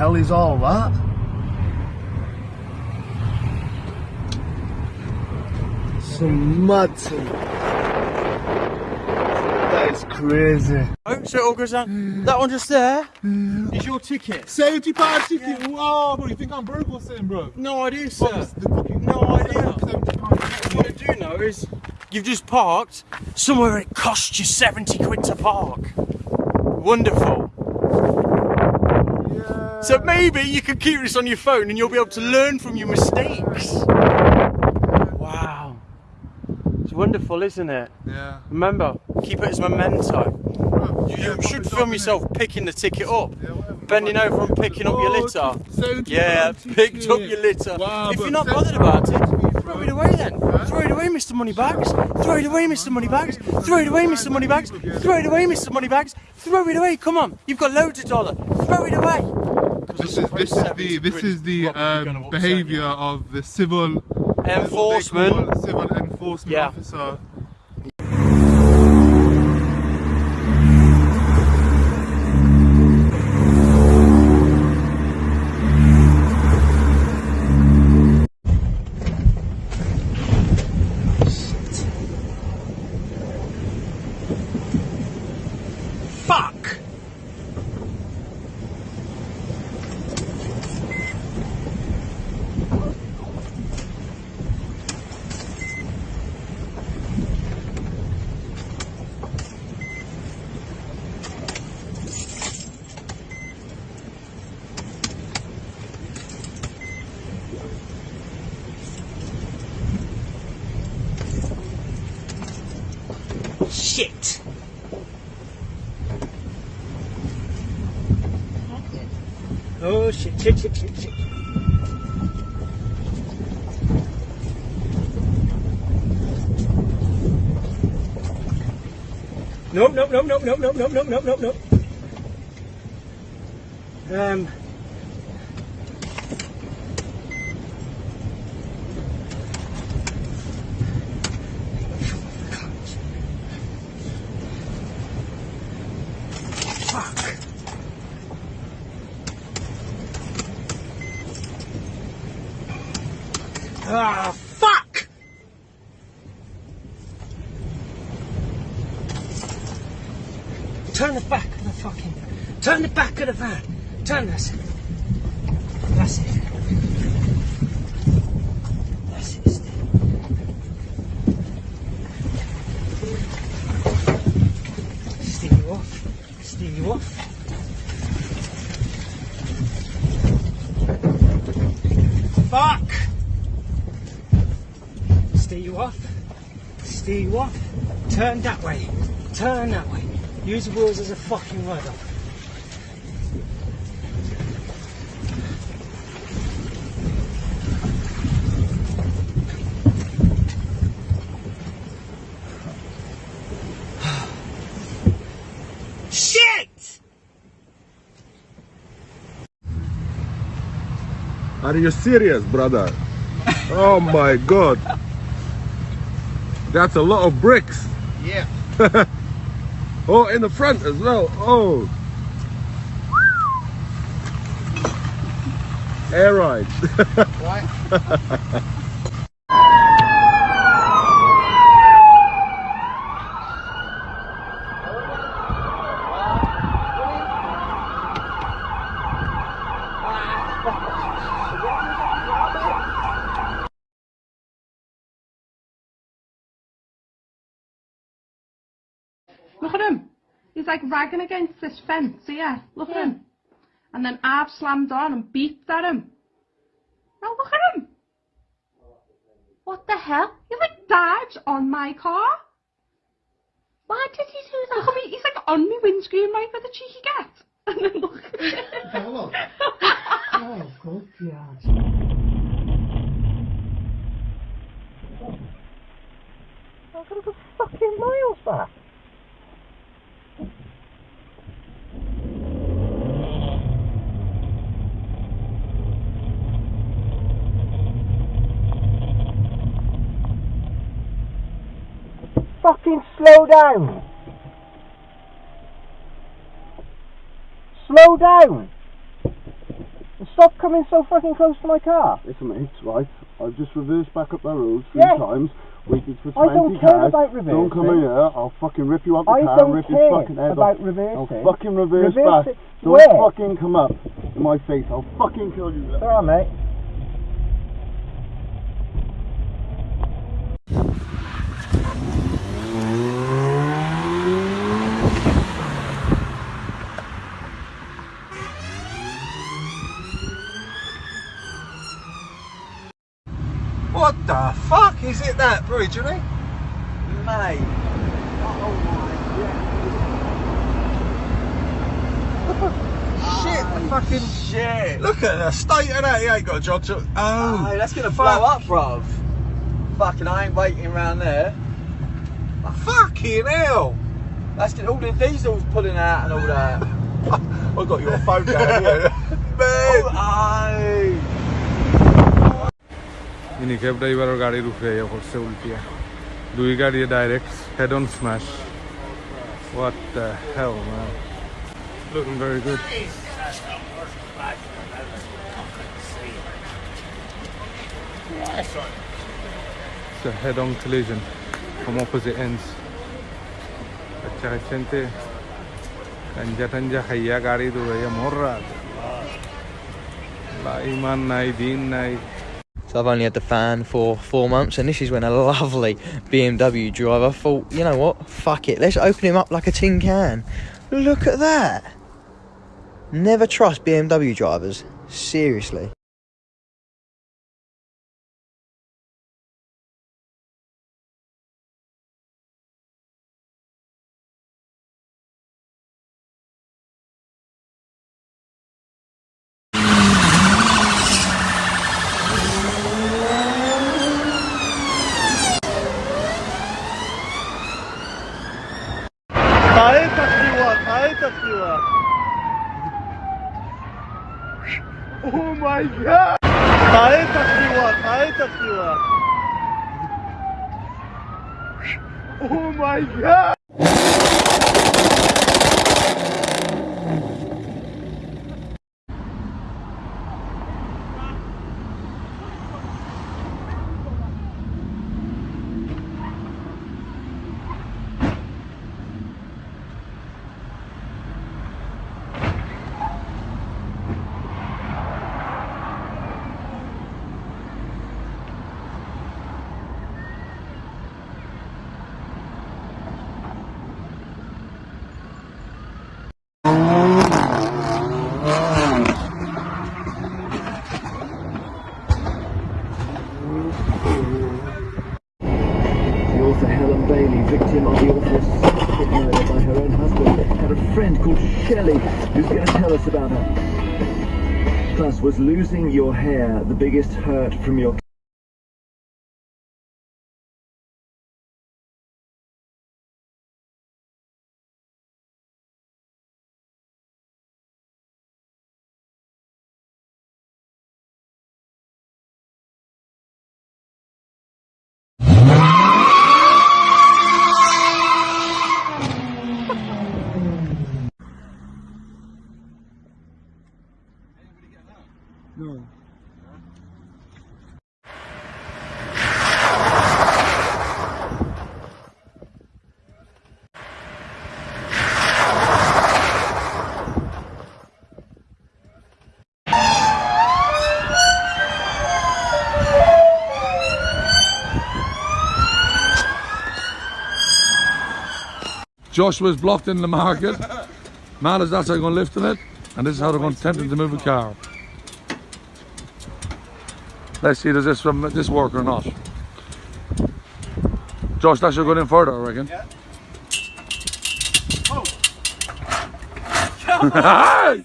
hell is all that? Some mad some. That is crazy. Oh, so it all goes down. That one just there is your ticket. Seventy pound ticket. Wow, bro, you think I'm broke or something, bro? No idea, sir. it's the fucking- No idea. What I do know is you've just parked somewhere it costs you 70 quid to park. Wonderful. Yeah. So maybe you can keep this on your phone and you'll be able to learn from your mistakes. Wow. It's wonderful, isn't it? Yeah. Remember, keep it as memento. Bro, You, yeah, you should film up, innit? yourself picking the ticket up, Yeah, bending over and picking up your Oh, litter. Yeah, picked up your litter. Wow, if you're not bothered about it, throw it away then. Throw it away, Mr. Moneybags. Throw it away, Mr. Moneybags. Throw it away, Mr. Moneybags. Throw it away, Mr. Moneybags. Throw it away. Come on, you've got loads of dollar. Throw it away. This is this is the this is the um, behaviour of the civil Enforcement. civil enforcement Yeah. officer. Fuck. Shit. Oh shit, shit, shit, shit, shit. Đúng, đúng, đúng, đúng, đúng, đúng, đúng, đúng, đúng, đúng, đúng. Um, Ah! Fucking. Turn the back of the van. Turn this. That's it. That's it. Steve. Steer you off. Steer you off. Fuck! Steer you off. Steer you off. Turn that way. Turn that way. Use the wheels as a fucking rudder. Shit! Are you serious, brother? oh my god. That's a lot of bricks. Yeah. Oh, in the front as well. Oh. Air ride. Look at him. He's like ragging against this fence here. Look at him. And then I've slammed on and beat at him. Now look at him. What the hell? He like dives on my car. Why did he do that? Look at me. He's like on my windscreen right where the cheeky get. And then look. Hello. oh, good God. I've got to go fucking miles back. Slow down. Slow down. stop coming so fucking close to my car. Listen, mate, right. I've just reversed back up that road three Yeah. times. Waited for 20 I don't care cars. about Don't come in here. I'll fucking rip you up the I car and rip your fucking head about off. reversing. I'll fucking reverse, Reverse back. it Don't where? fucking come up in my face. I'll fucking kill you. Alright, mate. What the fuck is it that bridge, isn't it? Mate. Oh, shit, the fucking shit. Look at the state of that. He ain't got a job to. Oh, Hey, that's gonna fuck. blow up, bruv. Fucking, I ain't waiting around there. Fucking hell. That's gonna, all the diesels pulling out and all that. I got your phone down here. Man. Aye. Oh. ইনি cab ড্রাইভারের গাড়ির উপরে ইয়ে করছে উল্টিয়া দুই গাড়ি direct head on smash what the hell man looking very good It's a head-on collision from opposite ends. अच्छा gente tanja tanja খাইয়া গাড়ি দৌড়াইয়া মররা লা ইমান নাই দিন নাই so I've only had the fan for four months, and this is when a lovely BMW driver thought, you know what, fuck it, let's open him up like a tin can. Look at that. Never trust BMW drivers. Seriously. Tahe takliwa, tahe takliwa. Oh my god! Tahe takliwa, tahe takliwa. Oh my god! The author Helen Bailey, victim of the awful murder by her own husband, had a friend called Shelley who's going to tell us about her. Plus, was losing your hair the biggest hurt from your Joshua's blocked in the market. Marla's that's how they're going to lift in it, and this is how they're going to tempt him to move a car. Let's see, does this um, from this work or not? Josh, that should go in further, I reckon. Hey!